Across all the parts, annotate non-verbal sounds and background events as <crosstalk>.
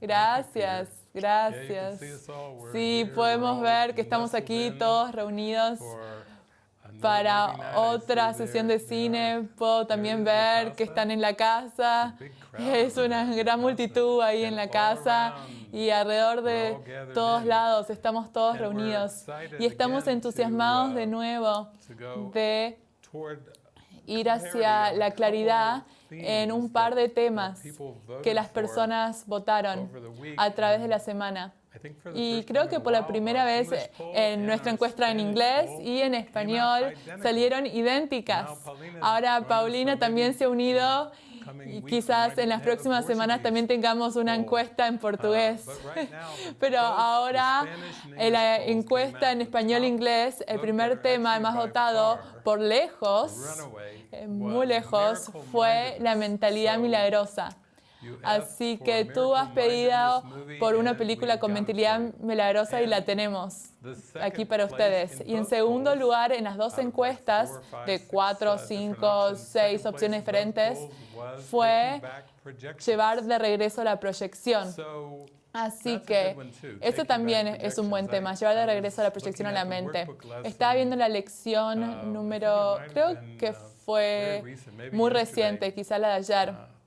Gracias, gracias. Sí, podemos ver que estamos aquí todos reunidos para otra sesión de cine. Puedo también ver que están en la casa. <laughs> Es una gran multitud ahí en la casa y alrededor de todos lados. Estamos todos reunidos. y estamos entusiasmados de nuevo de ir hacia la claridad en un par de temas que las personas votaron a través de la semana. Y creo que por la primera vez en nuestra encuesta en inglés y en español salieron idénticas. Ahora Paulina también se ha unido y quizás en las próximas semanas también tengamos una encuesta en portugués. <laughs> Pero ahora en la encuesta en español-inglés, el primer tema más votado por lejos, eh, muy lejos, fue la mentalidad milagrosa. Así que tú has pedido por una película con mentalidad milagrosa y la tenemos aquí para ustedes. Y en segundo lugar, en las dos encuestas de cuatro, cinco, seis opciones diferentes, fue llevar de regreso la proyección. Así que eso también es un buen tema, llevar de regreso la proyección a la mente. Estaba viendo la lección uh, número, creo que fue muy reciente, quizá la de ayer uh,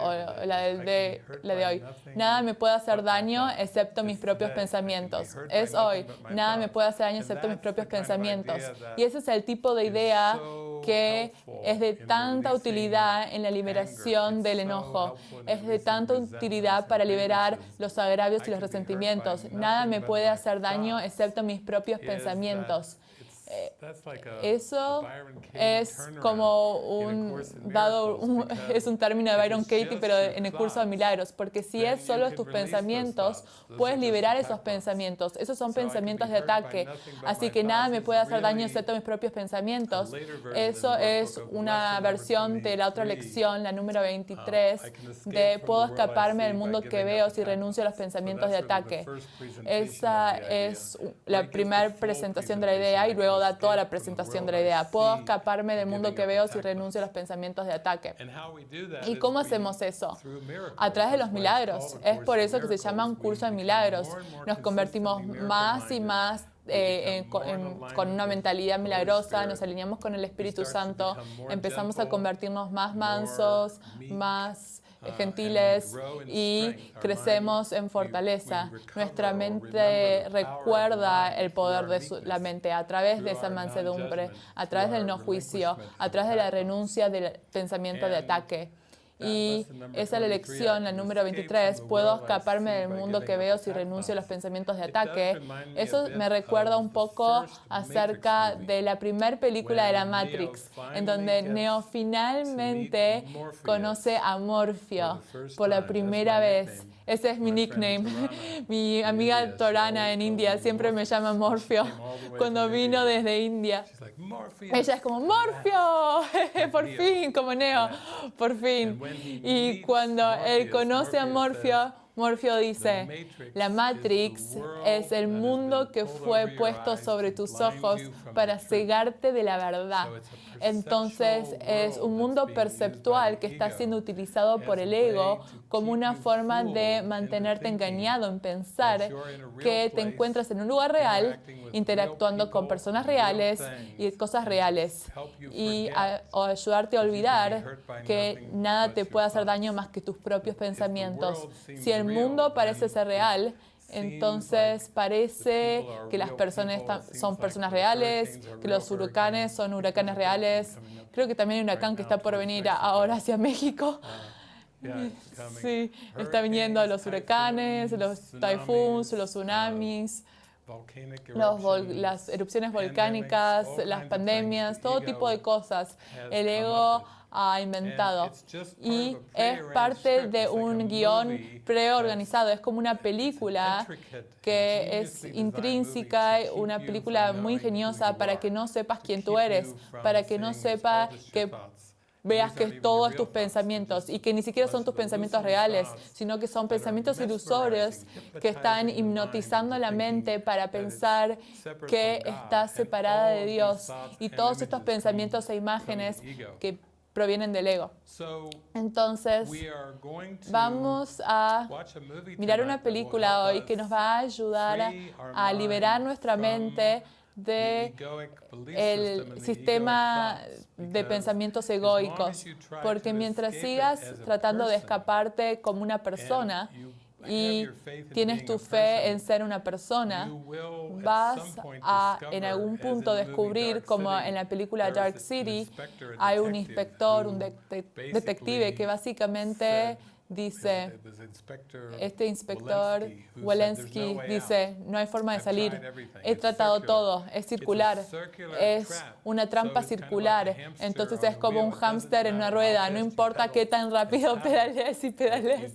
o la de, la de hoy. Nada me puede hacer daño excepto mis propios pensamientos. Es hoy. Nada me puede hacer daño excepto mis propios pensamientos. Y ese es el tipo de idea que es de tanta utilidad en la liberación del enojo. Es de tanta utilidad para liberar los agravios y los resentimientos. Nada me puede hacer daño excepto mis propios pensamientos. Eso es como un dado, <laughs> es un término de Byron Katie, pero en el curso de milagros, porque si es solo tus pensamientos, puedes liberar esos pensamientos. Esos son pensamientos de ataque, así que nada me puede hacer daño excepto mis propios pensamientos. Eso es una versión de la otra lección, la número 23, de puedo escaparme del mundo que veo si renuncio a los pensamientos de ataque. Esa es la primera presentación de la idea y luego da toda la presentación de la idea. Puedo escaparme del mundo que veo si renuncio a los pensamientos de ataque. ¿Y cómo hacemos eso? A través de los milagros. Es por eso que se llama un curso de milagros. Nos convertimos más y más eh, con una mentalidad milagrosa, nos alineamos con el Espíritu Santo, empezamos a convertirnos más mansos, más gentiles y crecemos en fortaleza. Nuestra mente recuerda el poder de la mente a través de esa mansedumbre, a través del no juicio, a través de la renuncia del pensamiento de ataque. Y esa es la lección, la número 23. Puedo escaparme del mundo que veo si renuncio a los pensamientos de ataque. Eso me recuerda un poco acerca de la primera película de la Matrix, en donde Neo finalmente conoce a Morfeo por la primera vez. Ese es mi nickname. <laughs> Mi amiga Torana en India siempre me llama Morfeo. <laughs> cuando vino desde India. Ella es como, Morfeo, <laughs> por fin, como Neo, por fin. Y cuando él conoce a Morfeo, Morfeo dice, la Matrix es el mundo que fue puesto sobre tus ojos para cegarte de la verdad. Entonces es un mundo perceptual que está siendo utilizado por el ego como una forma de mantenerte engañado en pensar que te encuentras en un lugar real, interactuando con personas reales y cosas reales, y ayudarte a olvidar que nada te puede hacer daño más que tus propios pensamientos. Si el mundo parece ser real, entonces parece que las personas son personas reales, que los huracanes son huracanes reales. Creo que también hay un huracán que está por venir ahora hacia México. <laughs> <laughs> Sí, está viniendo los huracanes, los typhoons, los tsunamis, las erupciones volcánicas, las pandemias, todo tipo de cosas. El ego ha inventado. Y es parte de un guion preorganizado, es como una película que es intrínseca, una película muy ingeniosa para que no sepas quién tú eres, para que no sepa que veas que todos tus pensamientos y que ni siquiera son tus pensamientos reales, sino que son pensamientos ilusorios que están hipnotizando la mente para pensar que estás separada de Dios. y todos estos pensamientos e imágenes que provienen del ego. Entonces, vamos a mirar una película hoy que nos va a ayudar a, liberar nuestra mente de el sistema de pensamientos egoicos, porque mientras sigas tratando de escaparte como una persona y tienes tu fe en ser una persona, vas a en algún punto descubrir, como en la película Dark City, hay un inspector, un detective que básicamente dice, este inspector Walensky dice, no hay forma de salir, he tratado todo, es circular, es una trampa circular, entonces es como un hámster en una rueda, no importa qué tan rápido pedales y pedales,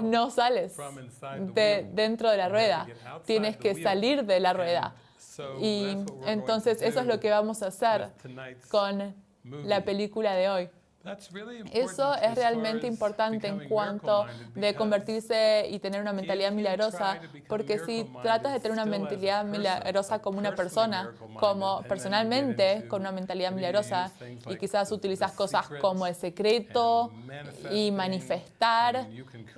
no sales de dentro de la rueda, tienes que salir de la rueda. Y entonces eso es lo que vamos a hacer con la película de hoy. Eso es realmente importante en cuanto de convertirse y tener una mentalidad milagrosa, porque si tratas de tener una mentalidad milagrosa como una persona, como personalmente con una mentalidad milagrosa, y quizás utilizas cosas como el secreto y manifestar,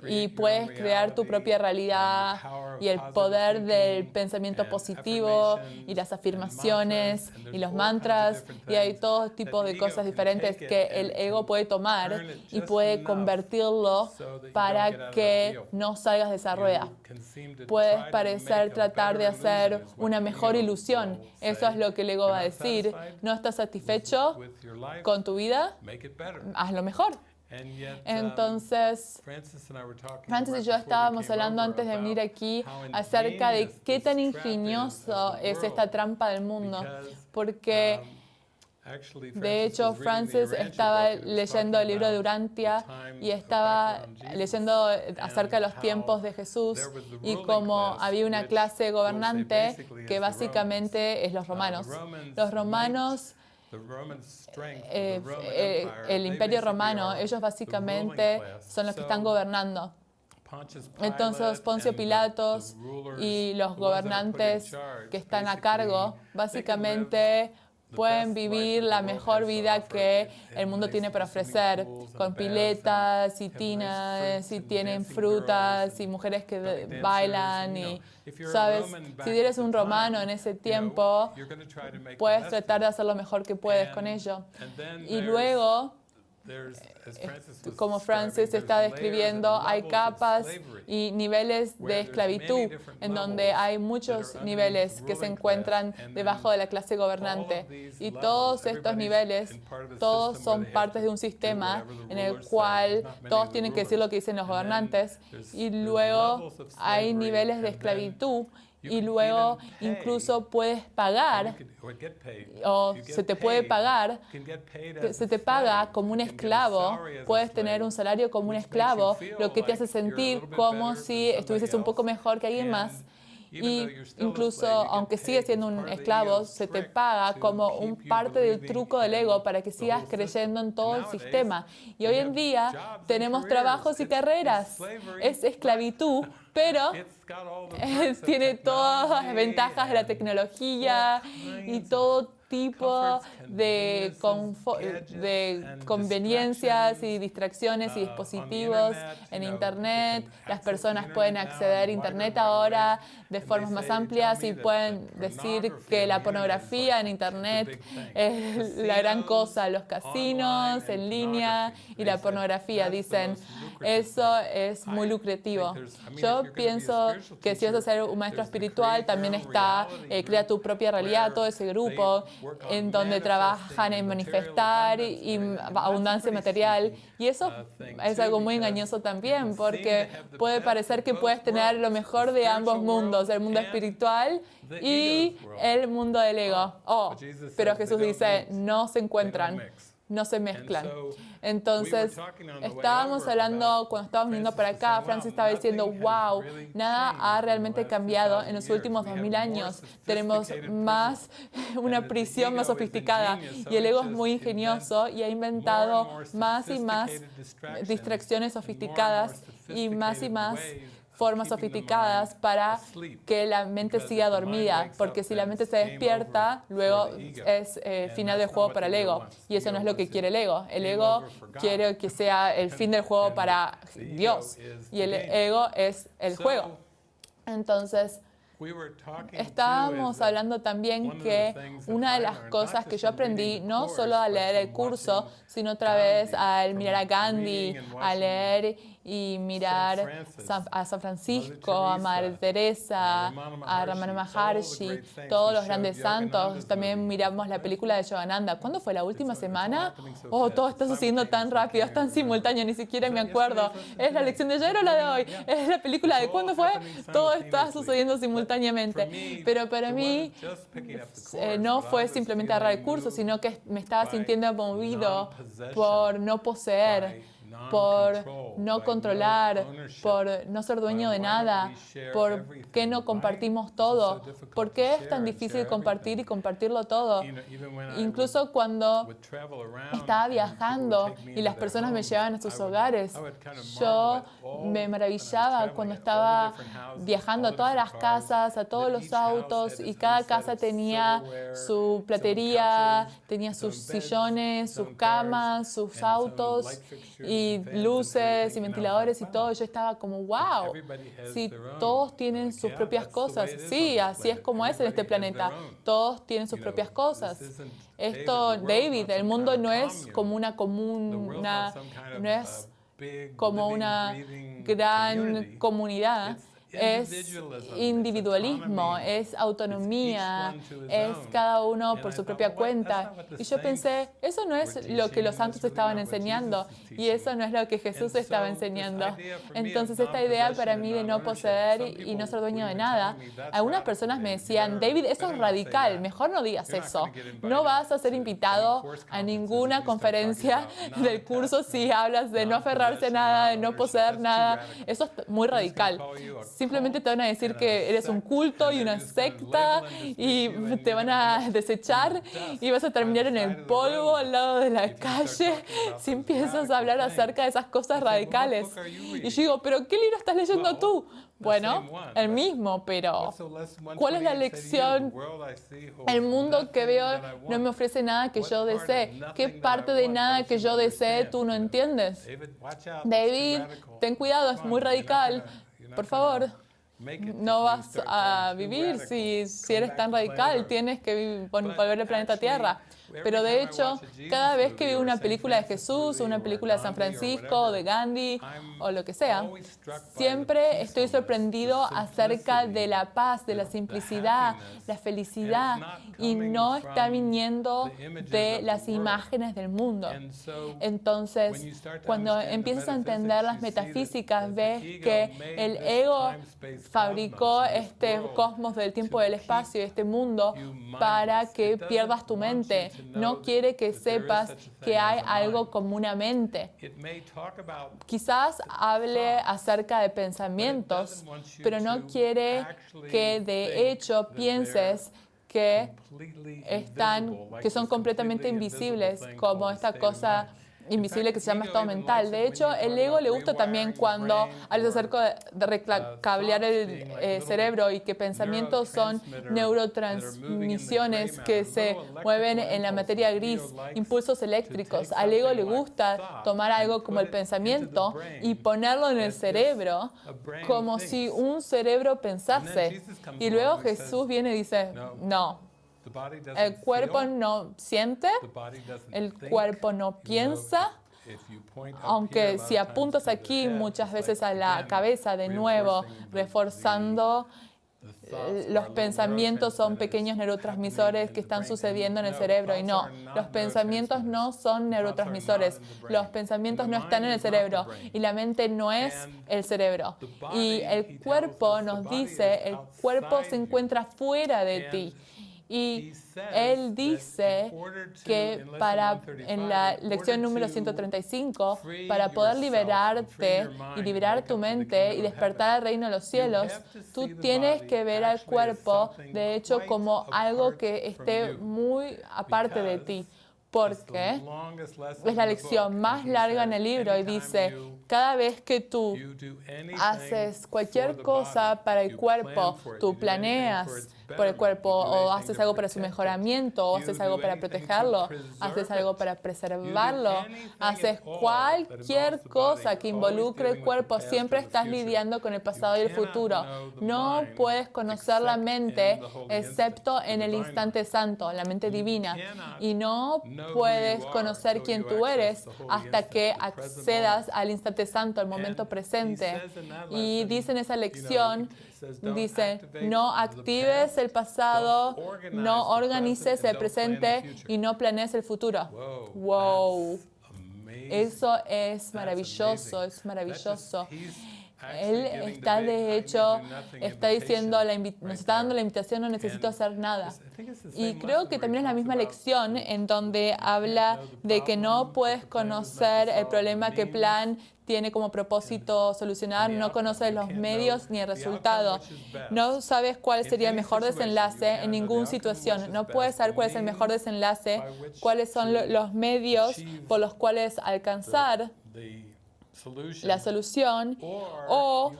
y puedes crear tu propia realidad y el poder del pensamiento positivo y las afirmaciones y los mantras, y hay todo tipo de cosas diferentes que el ego puede tomar y puede convertirlo para que no salgas de esa rueda. Puedes parecer tratar de hacer una mejor ilusión. Eso es lo que el ego va a decir. ¿No estás satisfecho con tu vida? Hazlo mejor. Entonces, Francis y yo estábamos hablando antes de venir aquí acerca de qué tan ingenioso es esta trampa del mundo, porque de hecho, Francis estaba leyendo el libro de Urantia y estaba leyendo acerca de los tiempos de Jesús y como había una clase gobernante que básicamente es los romanos. Los romanos eh, eh, el imperio romano, ellos básicamente son los que están gobernando. Entonces Poncio Pilatos y los gobernantes que están a cargo, básicamente pueden vivir la mejor vida que el mundo tiene para ofrecer, con piletas y tinas, y tienen frutas y mujeres que bailan y, ¿sabes? Si eres un romano en ese tiempo, puedes tratar de hacer lo mejor que puedes con ello. Y luego como Francis está describiendo, hay capas y niveles de esclavitud en donde hay muchos niveles que se encuentran debajo de la clase gobernante. Y todos estos niveles, todos son partes de un sistema en el cual todos tienen que decir lo que dicen los gobernantes. Y luego hay niveles de esclavitud y luego incluso puedes pagar o se te puede pagar, se te paga como un esclavo, puedes tener un salario como un esclavo, lo que te hace sentir como si estuvieses un poco mejor que alguien más. Y incluso, aunque sigues siendo un esclavo, se te paga como un parte del truco del ego para que sigas creyendo en todo el sistema. Y hoy en día tenemos trabajos y carreras. Es esclavitud, <laughs> pero <laughs> tiene todas las ventajas de la tecnología y todo tipo de, de conveniencias y distracciones y dispositivos en Internet. Las personas pueden acceder a Internet ahora de formas más amplias y pueden decir que la pornografía en Internet es la gran cosa. Los casinos en línea y la pornografía dicen, eso es muy lucrativo. Yo pienso que si vas a ser un maestro espiritual, también está eh, Crea tu propia realidad, todo ese grupo en donde trabajan en manifestar y abundancia material. Y eso es algo muy engañoso también, porque puede parecer que puedes tener lo mejor de ambos mundos, el mundo espiritual y el mundo del ego. Oh, pero Jesús dice, no se encuentran no se mezclan. Entonces, estábamos hablando, cuando estábamos viniendo para acá, Francis estaba diciendo, wow, nada ha realmente cambiado en los últimos 2000 años. Tenemos más, <laughs> una prisión más sofisticada y el ego es muy ingenioso y ha inventado más y más distracciones sofisticadas y más y más formas sofisticadas para que la mente siga dormida, porque si la mente se despierta, luego es eh, final del juego para el ego, y eso no es lo que quiere el ego. El ego quiere que sea el fin del juego para Dios, y el ego es el juego. Entonces, Estábamos hablando también que una de las cosas que yo aprendí, no solo a leer el curso, sino otra vez al mirar a Gandhi, a leer y mirar a San Francisco, a Madre Teresa, a Ramana Maharshi, todos los grandes santos. También miramos la película de Yogananda. ¿Cuándo fue la última semana? Oh, todo está sucediendo tan rápido, es tan simultáneo, ni siquiera me acuerdo. ¿Es la lección de ayer o la de hoy? ¿Es la película de cuándo fue? Todo está sucediendo simultáneamente. Pero para mí eh, no fue simplemente agarrar el curso, sino que me estaba sintiendo movido por no poseer por no controlar, por no ser dueño de nada, por qué no compartimos todo, por qué es tan difícil compartir y compartirlo todo. Incluso cuando estaba viajando y las personas me llevaban a sus hogares, yo me maravillaba cuando estaba viajando a todas las casas, a todos los autos y cada casa tenía su platería, tenía sus sillones, sus camas, sus autos y luces y ventiladores y todo. Yo estaba como, wow, si todos tienen sus propias cosas. Sí, así es como es en este planeta. Todos tienen sus propias cosas. Esto, David, el mundo no es como una común, no es como una gran comunidad es individualismo, es autonomía, es cada uno por su propia cuenta. Y yo pensé, eso no es lo que los santos estaban enseñando y eso no es lo que Jesús estaba enseñando. Entonces esta idea para mí de no poseer y no ser dueño de nada, algunas personas me decían, David, eso es radical, mejor no digas eso. No vas a ser invitado a ninguna conferencia <laughs> del curso si hablas de no aferrarse a nada, de no poseer nada. Eso es muy radical simplemente te van a decir que eres un culto y una secta y te van a desechar y vas a terminar en el polvo al lado de la calle si empiezas a hablar acerca de esas cosas radicales. Y yo digo, pero ¿qué libro estás leyendo tú? Bueno, el mismo, pero ¿cuál es la lección? El mundo que veo no me ofrece nada que yo desee. ¿Qué parte de nada que yo desee tú no entiendes? David, ten cuidado, es muy radical. Por favor, no vas a vivir si, si eres tan radical. Tienes que volver al planeta Tierra. Pero de hecho, cada vez que veo una película de Jesús, o una película de San Francisco, o de Gandhi, o lo que sea, siempre estoy sorprendido acerca de la paz, de la simplicidad, la felicidad, y no está viniendo de las imágenes del mundo. Entonces, cuando empiezas a entender las metafísicas, ves que el ego fabricó este cosmos del tiempo y del espacio, este mundo, para que pierdas tu mente no quiere que sepas que hay algo comúnmente. Quizás hable acerca de pensamientos, pero no quiere que de hecho pienses que están, que son completamente invisibles, como esta cosa invisible que se llama estado mental. De hecho, el ego le gusta también cuando hablas acerca de recablear el eh, cerebro y que pensamientos son neurotransmisiones que se mueven en la materia gris, impulsos eléctricos. Al ego le gusta tomar algo como el pensamiento y ponerlo en el cerebro como si un cerebro pensase. Y luego Jesús viene y dice, no, el cuerpo no siente, el cuerpo no piensa, aunque si apuntas aquí muchas veces a la cabeza de nuevo, reforzando los pensamientos son pequeños neurotransmisores que están sucediendo en el cerebro y no, los pensamientos no son neurotransmisores, los pensamientos no están en el cerebro y la mente no es el cerebro. Y el cuerpo nos dice, el cuerpo se encuentra fuera de ti y él dice que para, en la lección número 135, para poder liberarte y liberar tu mente y despertar al reino de los cielos, tú tienes que ver al cuerpo, de hecho, como algo que esté muy aparte de ti. Porque es la lección más larga en el libro y dice, Cada vez que tú haces cualquier cosa para el cuerpo, tú planeas por el cuerpo, o haces algo para su mejoramiento, o haces algo para protegerlo, haces algo para preservarlo, haces cualquier cosa que involucre el cuerpo, siempre estás lidiando con el pasado y el futuro. No puedes conocer la mente excepto en el instante santo, la mente divina, y no puedes conocer quién tú eres hasta que accedas al instante santo, al momento presente. Y dice en esa lección, dice, no actives el pasado, no organices el presente y no planees el futuro. Wow. Eso es maravilloso, es maravilloso. Él está de hecho, está diciendo, nos está dando la invitación, no necesito hacer nada. Y creo que también es la misma lección en donde habla de que no puedes conocer el problema que plan tiene como propósito solucionar, no conoces los medios ni el resultado, no sabes cuál sería el mejor desenlace en ninguna situación, no puedes saber cuál es el mejor desenlace, cuáles son los medios por los cuales alcanzar la solución o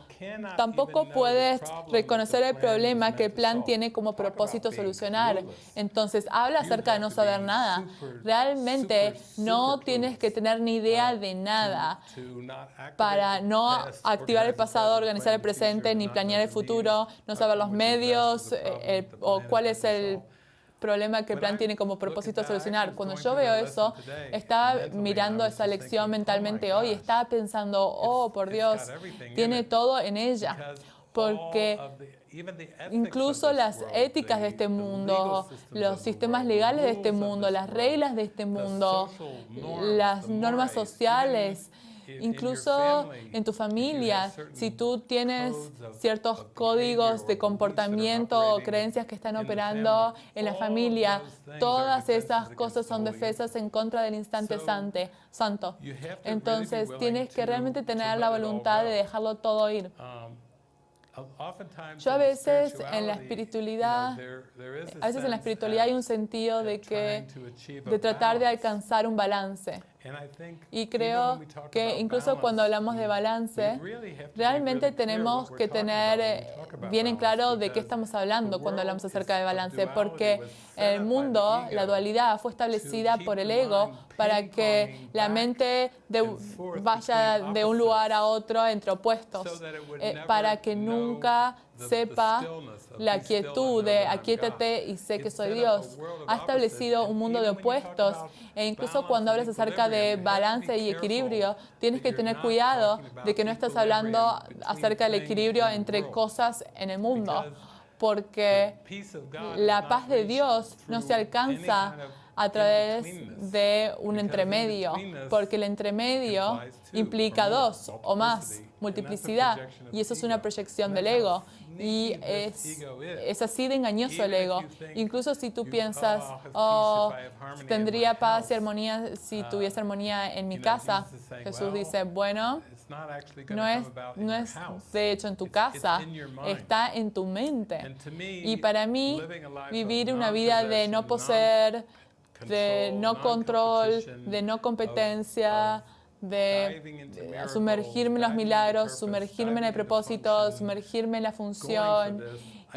tampoco puedes reconocer el problema que el plan tiene como propósito solucionar. Entonces, habla acerca de no saber nada. Realmente no tienes que tener ni idea de nada para no activar el pasado, organizar el presente, ni planear el futuro, no saber los medios eh, eh, o cuál es el problema que el plan tiene como propósito solucionar. Cuando yo veo eso, estaba mirando esa lección mentalmente hoy, estaba pensando, oh, por Dios, tiene todo en ella. Porque incluso las éticas de este mundo, los sistemas legales de este mundo, las reglas de este mundo, las normas sociales, Incluso en tu familia, si tú tienes ciertos códigos de comportamiento o creencias que están operando en la familia, todas esas cosas son defensas en contra del instante santo. Entonces tienes que realmente tener la voluntad de dejarlo todo ir. Yo a veces en la espiritualidad, a veces en la espiritualidad hay un sentido de que de tratar de alcanzar un balance. Y creo que incluso cuando hablamos de balance, realmente tenemos que tener eh, bien en claro de qué estamos hablando cuando hablamos acerca de balance, porque el mundo, la dualidad, fue establecida por el ego para que la mente vaya de un lugar a otro entre opuestos, eh, para que nunca sepa la quietud de aquíétate y sé que soy Dios. Ha establecido un mundo de opuestos e incluso cuando hablas acerca de balance y equilibrio, tienes que tener cuidado de que no estás hablando acerca del equilibrio entre cosas en el mundo, porque la paz de Dios no se alcanza a través de un entremedio, porque el entremedio implica dos o más, multiplicidad, y eso es una proyección del ego. Y es, es así de engañoso el ego. Incluso si tú piensas, oh, tendría paz y armonía si tuviese armonía en mi casa, Jesús dice, bueno, no es, no es de hecho en tu casa, está en tu mente. Y para mí, vivir una vida de no poseer, de no control, de no competencia, de sumergirme en los milagros, sumergirme en el propósito, sumergirme en la función,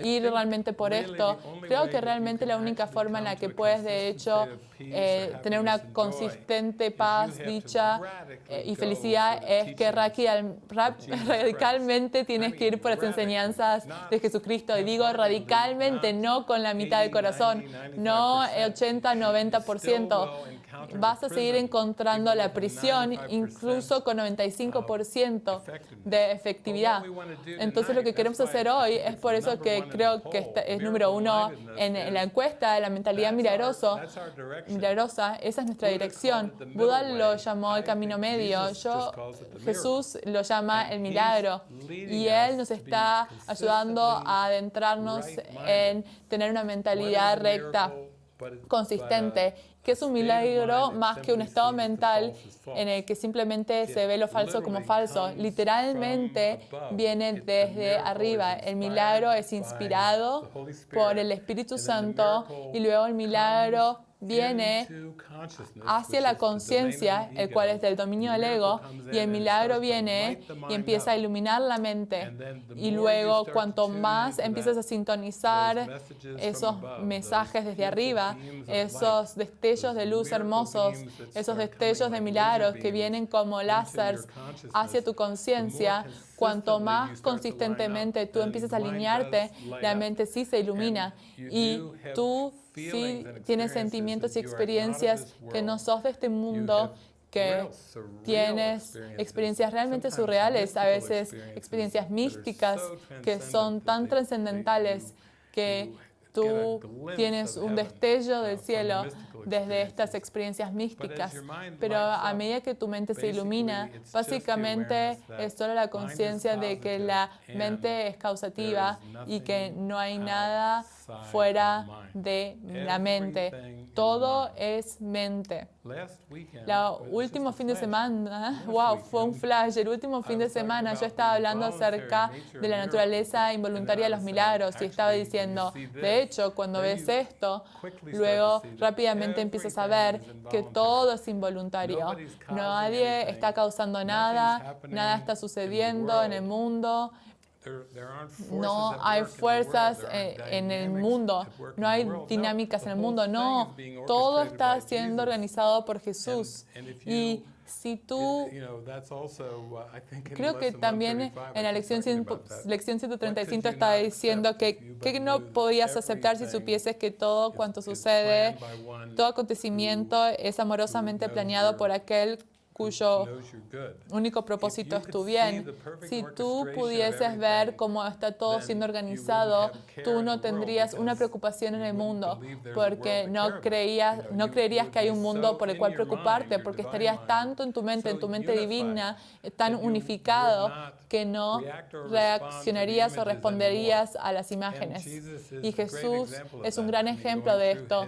ir realmente por esto. Creo que realmente la única forma en la que puedes, de hecho, eh, tener una consistente paz, dicha eh, y felicidad es que radicalmente tienes que ir por las enseñanzas de Jesucristo. Y digo radicalmente, no con la mitad del corazón, no el 80-90% vas a seguir encontrando la prisión incluso con 95% de efectividad. Entonces lo que queremos hacer hoy es por eso que creo que es número uno en, la encuesta de la mentalidad milagroso, milagrosa. Esa es nuestra dirección. Buda lo llamó el camino medio. Yo, Jesús lo llama el milagro. Y Él nos está ayudando a adentrarnos en tener una mentalidad recta consistente que es un milagro más que un estado mental en el que simplemente se ve lo falso como falso. Literalmente viene desde arriba. El milagro es inspirado por el Espíritu Santo y luego el milagro viene hacia la conciencia, el cual es del dominio del ego, y el milagro viene y empieza a iluminar la mente. Y luego, cuanto más empiezas a sintonizar esos mensajes desde arriba, esos destellos de luz hermosos, esos destellos de milagros que vienen como láseres hacia tu conciencia, cuanto más consistentemente tú empiezas a alinearte, la mente sí se ilumina y tú sí tienes sentimientos y experiencias que no sos de este mundo, que tienes experiencias realmente surreales, a veces experiencias místicas que son tan trascendentales que tú tienes un destello del cielo desde estas experiencias místicas, pero a medida que tu mente se ilumina, básicamente es solo la conciencia de que la mente es causativa y que no hay nada fuera de la mente. Todo es mente. El último fin de semana, wow, fue un flash. El último fin de semana yo estaba hablando acerca de la naturaleza involuntaria de los milagros y estaba diciendo, de hecho, cuando ves esto, luego rápidamente empiezas a ver que todo es involuntario. Nadie está causando nada, nada está sucediendo en el mundo no hay fuerzas en el mundo, no hay dinámicas en el mundo, no, todo está siendo organizado por Jesús. Y si tú, uh, creo que también en la lección, lección 135 está diciendo que, que no podías aceptar si supieses que todo cuanto sucede, todo acontecimiento es amorosamente planeado por aquel cuyo único propósito es tu bien. Si tú pudieses ver cómo está todo siendo organizado, tú no tendrías una preocupación en el mundo, porque no, creías, no creerías que hay un mundo por el cual preocuparte, porque estarías tanto en tu mente, en tu mente divina, tan unificado, que no reaccionarías o responderías a las imágenes. Y Jesús es un gran ejemplo de esto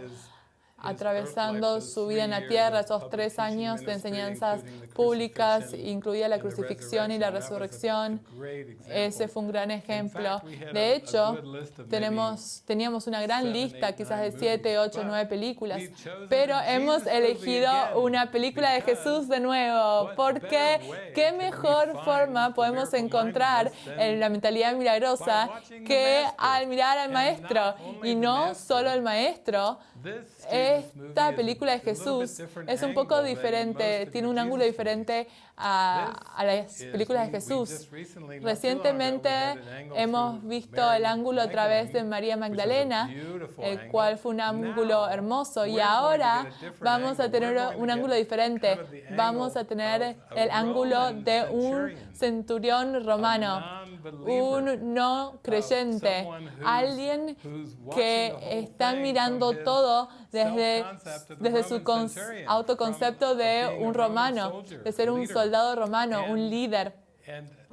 atravesando su vida en la tierra, esos tres años de enseñanzas públicas, incluía la crucifixión y la resurrección. Ese fue un gran ejemplo. De hecho, tenemos, teníamos una gran lista, quizás de siete, ocho, nueve películas, pero hemos elegido una película de Jesús de nuevo, porque qué mejor forma podemos encontrar en la mentalidad milagrosa que al mirar al Maestro, y no solo el Maestro, esta película de Jesús es un poco diferente, tiene un ángulo diferente a, las películas de Jesús. Recientemente hemos visto el ángulo a través de María Magdalena, el cual fue un ángulo hermoso, y ahora vamos a tener un ángulo diferente. Vamos a tener el ángulo de un centurión romano, un no creyente, alguien que está mirando todo desde, desde su autoconcepto de un romano, de ser un soldado romano, un líder.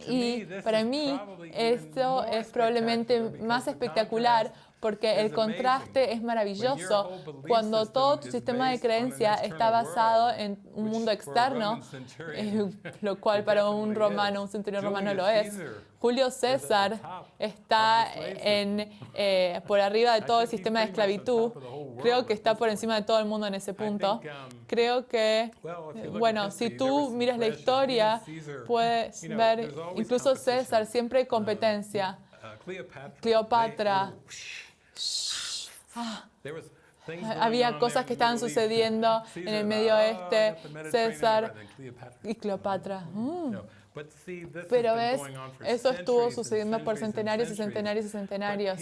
Y para mí esto es probablemente más espectacular porque el contraste es maravilloso cuando todo tu sistema de creencia está basado en un mundo externo, eh, <laughs> lo cual para un romano, un centurión romano lo es. Julio César está en, eh, por arriba de todo el sistema de esclavitud. Creo que está por encima de todo el mundo en ese punto. Creo que, bueno, si tú miras la historia, puedes ver, incluso César, siempre hay competencia. Cleopatra Ah. Había cosas que estaban sucediendo en el Medio ah, Oeste, César y Cleopatra. Mm. Pero ves, eso estuvo sucediendo por centenarios y centenarios y centenarios.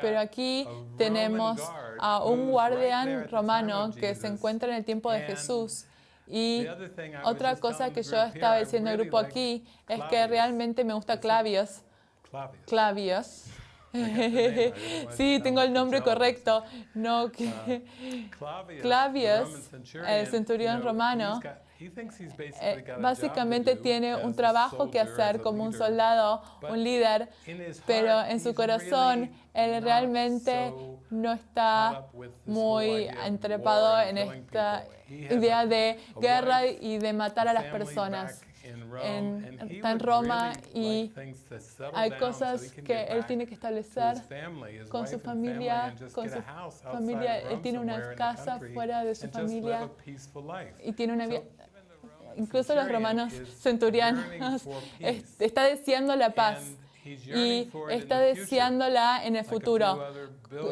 Pero aquí tenemos a un guardián romano que se encuentra en el tiempo de Jesús. Y otra cosa que yo estaba diciendo al grupo aquí es que realmente me gusta Clavios. Clavios. <laughs> Sí, tengo el nombre correcto. No, que Clavius, el centurión romano, eh, básicamente tiene un trabajo que hacer como un soldado, un líder, pero en su corazón él realmente no está muy entrepado en esta idea de guerra y de matar a las personas. está en Roma y hay cosas que él tiene que establecer con su familia, con su familia. Él tiene una casa fuera de su familia y tiene una vida incluso los romanos centurianos, <laughs> está deseando la paz y está deseándola en el futuro.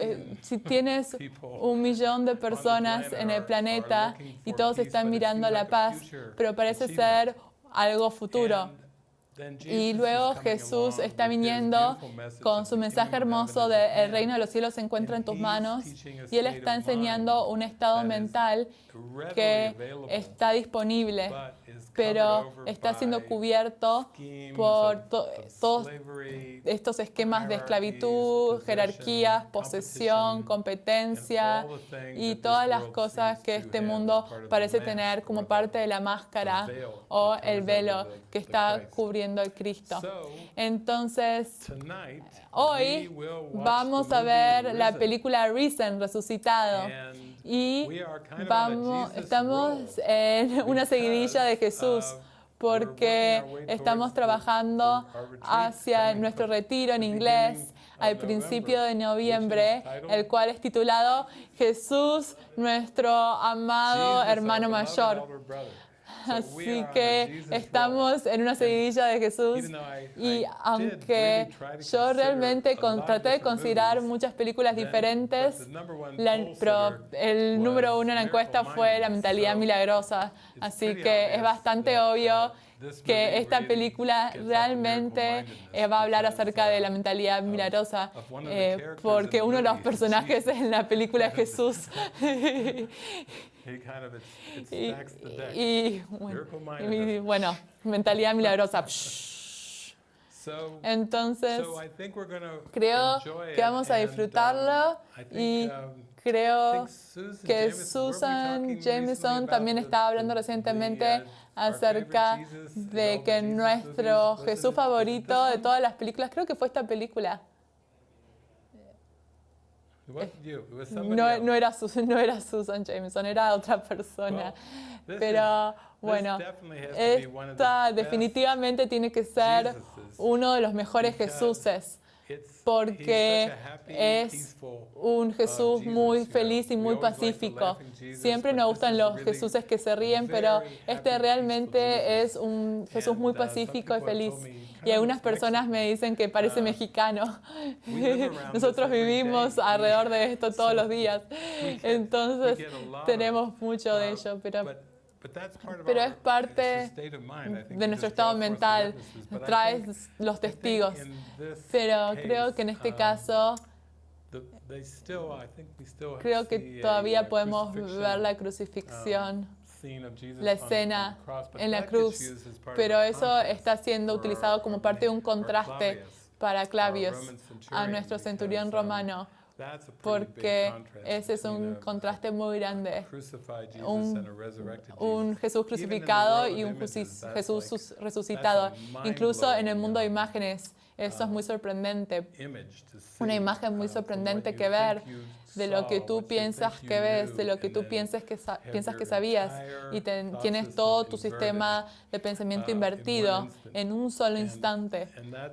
Eh, si tienes un millón de personas en el planeta y todos están mirando la paz, pero parece ser algo futuro. Y luego Jesús está viniendo con su mensaje hermoso de el reino de los cielos se encuentra en tus manos y Él está enseñando un estado mental que está disponible pero está siendo cubierto por todos estos esquemas de esclavitud, jerarquías, posesión, competencia y todas las cosas que este mundo parece tener como parte de la máscara o el velo que está cubriendo el Cristo. Entonces, hoy vamos a ver la película Risen, resucitado. Y vamos, estamos en una seguidilla de Jesús porque estamos trabajando hacia nuestro retiro en inglés al principio de noviembre, el cual es titulado Jesús, nuestro amado hermano mayor. <laughs> Así que estamos en una seguidilla de Jesús y aunque yo realmente traté de considerar muchas películas diferentes, pero el número uno en la encuesta fue La mentalidad milagrosa. Así que es bastante obvio que esta película realmente eh, va a hablar acerca de la mentalidad milagrosa, eh, porque uno de los personajes en la película es <laughs> Jesús. <laughs> <laughs> y, <laughs> bueno, mentalidad milagrosa. <laughs> Entonces, creo que vamos a disfrutarlo y um, creo que Susan Jameson también estaba hablando recientemente acerca de que nuestro Jesús favorito de todas las películas, creo que fue esta película, no, no, era Susan, no era Susan Jameson, era otra persona. Pero bueno, esta definitivamente tiene que ser uno de los mejores Jesuses porque es un Jesús muy feliz y muy pacífico. Siempre nos gustan los Jesuses que se ríen, pero este realmente es un Jesús muy pacífico y feliz. Y algunas personas me dicen que parece mexicano. <laughs> Nosotros vivimos alrededor de esto todos los días. Entonces tenemos mucho de ello, pero pero es parte de nuestro estado mental, traes los testigos. Pero creo que en este caso, creo que todavía podemos ver la crucifixión um, la escena en la cruz, pero eso está siendo utilizado como parte de un contraste para Clavius, a nuestro centurión romano, porque ese es un contraste muy grande. Un, Jesús crucificado y un Jesús resucitado. Incluso en el mundo de imágenes, eso es muy sorprendente. Una imagen muy sorprendente que ver de lo que tú piensas que ves, de lo que tú piensas que, piensas que sabías y tienes todo tu sistema de pensamiento uh, invertido en un solo instante.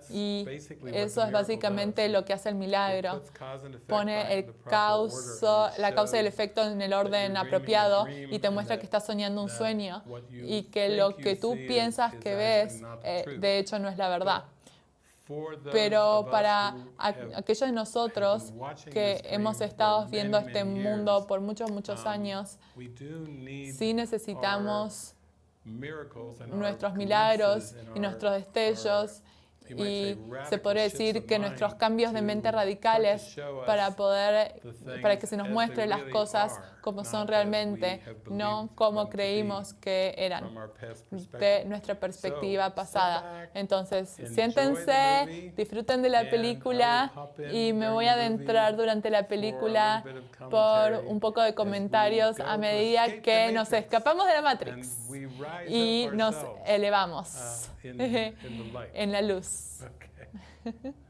Y eso es básicamente lo que hace el milagro. Pone el causa, la causa y el efecto en el orden apropiado y te muestra que estás soñando un sueño y que lo que tú piensas que ves, eh, de hecho, no es la verdad. Pero para aquellos de nosotros que hemos estado viendo este mundo por muchos, muchos um, años, sí necesitamos nuestros milagros y nuestros destellos y se podría decir que nuestros cambios de mente radicales para poder, para que se nos muestre las cosas como son realmente, no como creímos que eran, de nuestra perspectiva pasada. Entonces, siéntense, disfruten de la película y me voy a adentrar durante la película por un poco de comentarios a medida que nos escapamos de la Matrix y nos elevamos uh, <laughs> en la luz. Okay. <laughs>